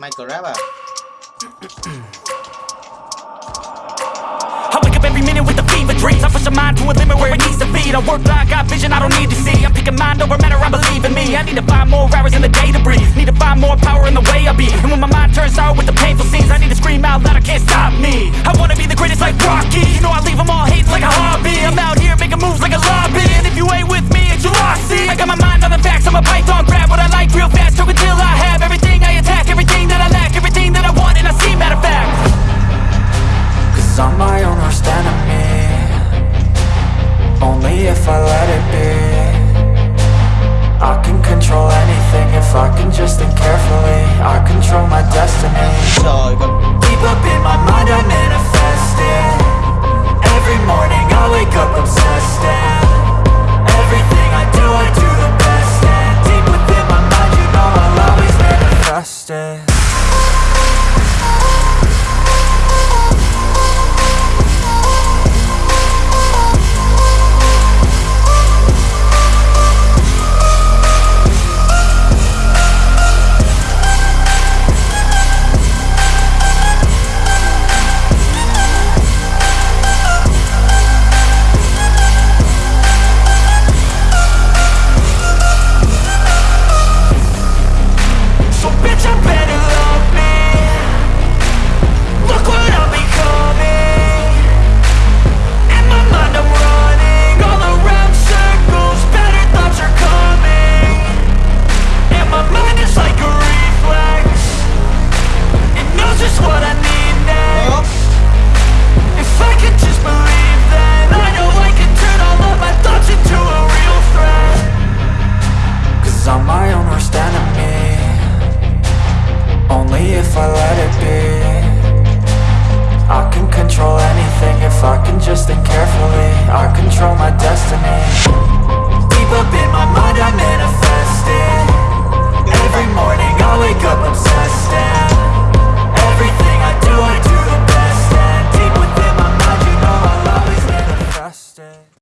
Michael Rap à I wake up every minute with the fever dreams. I push my mind to a limit where it needs to be. I work blind, got vision I don't need to see. I'm picking mind over matter, I believe in me. I need to find more hours in the day to breathe. Need to find more power in the way I be. And when my mind turns sour with the painful scenes I need to scream out loud, I can't stop me. I wanna be the greatest like Rocky. You know I leave them all hating like a hobby. I'm out here making moves like a lobby. And if you ain't with me, it's your loss, see? I got my mind on the facts, I'm a python I'm my own worst enemy. Only if I let it Only if I let